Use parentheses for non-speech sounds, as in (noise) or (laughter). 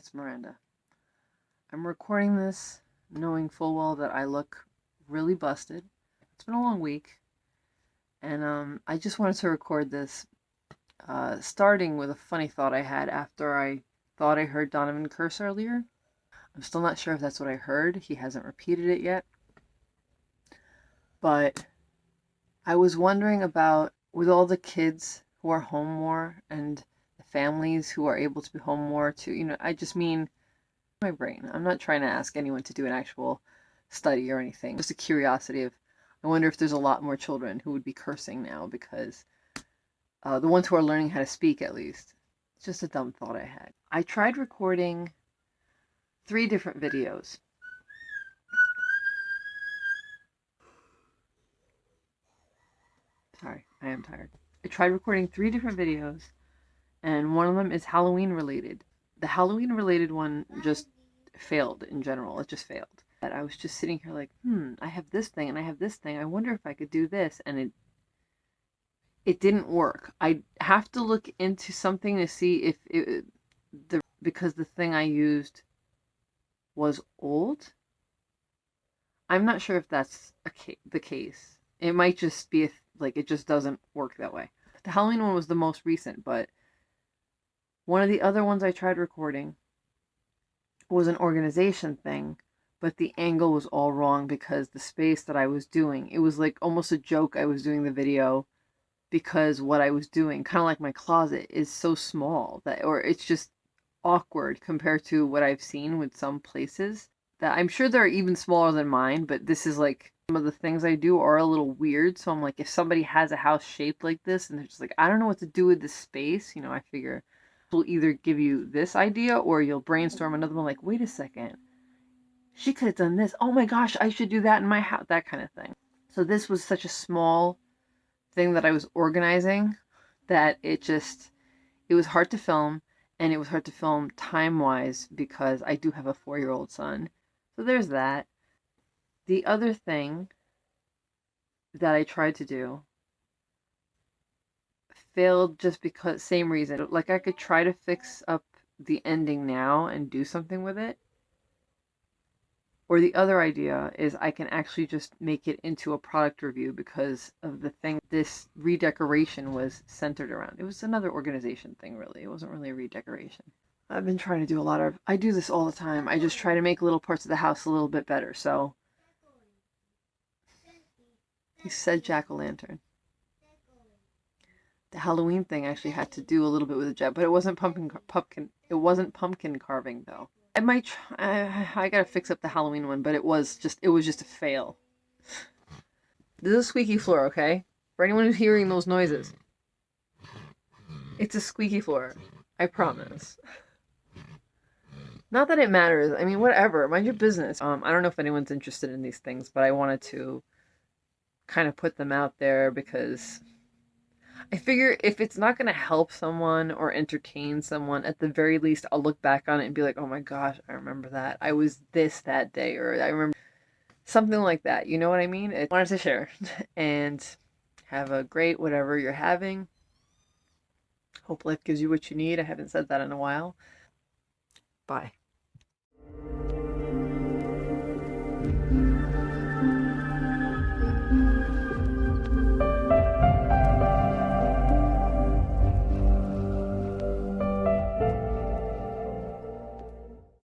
it's Miranda. I'm recording this knowing full well that I look really busted. It's been a long week, and um, I just wanted to record this, uh, starting with a funny thought I had after I thought I heard Donovan curse earlier. I'm still not sure if that's what I heard. He hasn't repeated it yet. But I was wondering about with all the kids who are home more and families who are able to be home more to you know, I just mean my brain. I'm not trying to ask anyone to do an actual study or anything. Just a curiosity of I wonder if there's a lot more children who would be cursing now because uh, the ones who are learning how to speak at least. It's just a dumb thought I had. I tried recording three different videos. Sorry, I am tired. I tried recording three different videos, and one of them is Halloween related. The Halloween related one just failed in general. It just failed. I was just sitting here like, hmm, I have this thing and I have this thing. I wonder if I could do this, and it it didn't work. I have to look into something to see if it the because the thing I used was old. I'm not sure if that's ca- the case. It might just be a, like it just doesn't work that way. The Halloween one was the most recent, but one of the other ones I tried recording was an organization thing, but the angle was all wrong because the space that I was doing, it was like almost a joke I was doing the video because what I was doing, kind of like my closet, is so small that or it's just awkward compared to what I've seen with some places that I'm sure they're even smaller than mine, but this is like some of the things I do are a little weird. So I'm like, if somebody has a house shaped like this and they're just like, I don't know what to do with this space, you know, I figure will either give you this idea or you'll brainstorm another one like, wait a second, she could have done this. Oh my gosh, I should do that in my house, that kind of thing. So this was such a small thing that I was organizing that it just, it was hard to film and it was hard to film time wise because I do have a four year old son. So there's that. The other thing that I tried to do failed just because same reason. Like I could try to fix up the ending now and do something with it. Or the other idea is I can actually just make it into a product review because of the thing this redecoration was centered around. It was another organization thing, really. It wasn't really a redecoration. I've been trying to do a lot of, I do this all the time. I just try to make little parts of the house a little bit better. So, he said jack o' lantern. The Halloween thing actually had to do a little bit with the jet, but it wasn't pumpkin, pumpkin. It wasn't pumpkin carving though. I might. Try, I, I gotta fix up the Halloween one, but it was just it was just a fail. This is a squeaky floor, okay? For anyone who's hearing those noises, it's a squeaky floor. I promise. Not that it matters. I mean, whatever. Mind your business. Um, I don't know if anyone's interested in these things, but I wanted to kind of put them out there because I figure if it's not going to help someone or entertain someone, at the very least, I'll look back on it and be like, oh my gosh, I remember that. I was this that day, or I remember something like that. You know what I mean? I wanted to share. (laughs) and have a great whatever you're having. Hope life gives you what you need. I haven't said that in a while. Bye.